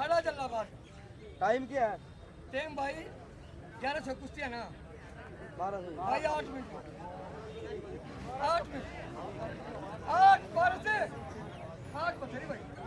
खड़ा जल्लाबाद। टाइम क्या है? टाइम भाई ग्यारह सौ कुश्ती है ना? बारह सौ। भाई आठ मिनट। आठ मिनट। आठ बारह से। आठ पत्थरी भाई।